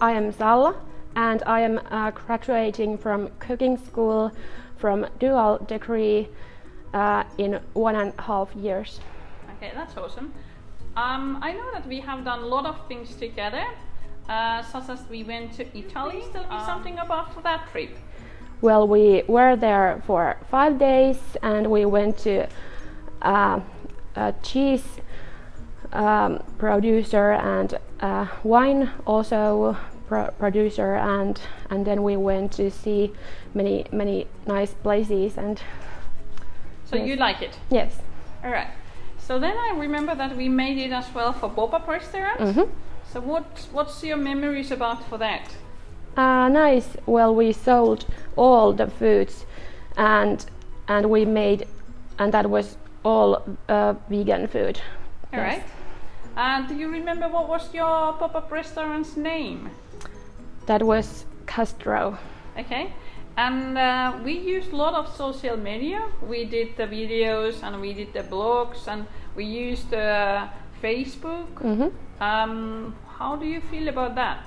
I am Salla and I am uh, graduating from cooking school from dual degree uh, in one and a half years. Okay, that's awesome. Um, I know that we have done a lot of things together, uh, such as we went to Italy. Tell me something about that trip. Well, we were there for five days and we went to uh, a cheese um, producer and uh, wine also pro producer and and then we went to see many many nice places and so yes. you like it? Yes. All right. So then i remember that we made it as well for pop-up restaurant. Mm -hmm. so what what's your memories about for that? Uh, nice. Well we sold all the foods and and we made and that was all uh, vegan food. All yes. right and do you remember what was your pop-up restaurant's name? That was Castro. Okay. And uh, we used a lot of social media. We did the videos and we did the blogs and we used uh, Facebook. Mm -hmm. um, how do you feel about that?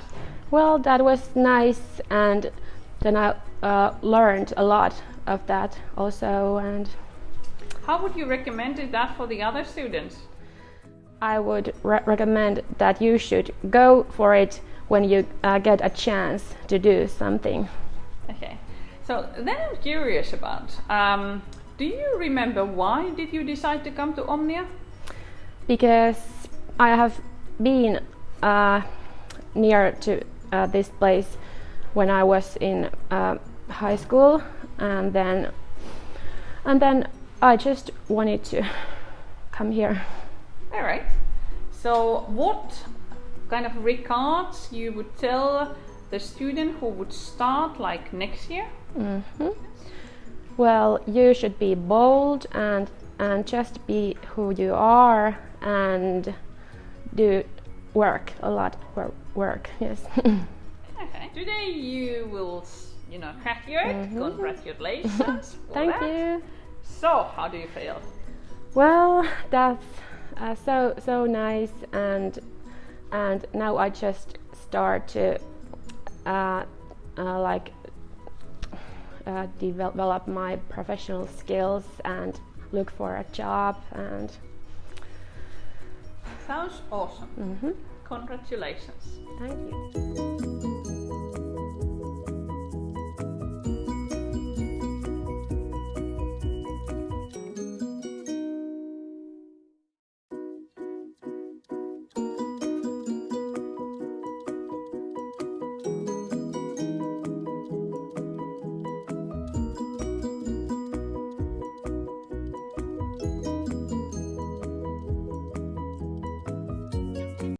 Well, that was nice, and then I uh, learned a lot of that also. And how would you recommend that for the other students? I would re recommend that you should go for it when you uh, get a chance to do something. Okay, so then I'm curious about. Um, do you remember why did you decide to come to Omnia? Because I have been uh, near to uh, this place when I was in uh, high school, and then and then I just wanted to come here. All right. So what kind of records you would tell the student who would start like next year? Mm -hmm. Well, you should be bold and and just be who you are and do work a lot work yes okay today you will you know graduate mm -hmm. congratulations thank that. you so how do you feel well that's uh, so so nice and and now I just start to uh, uh, like uh, develop my professional skills and look for a job and sounds awesome. Mm -hmm. congratulations. Thank you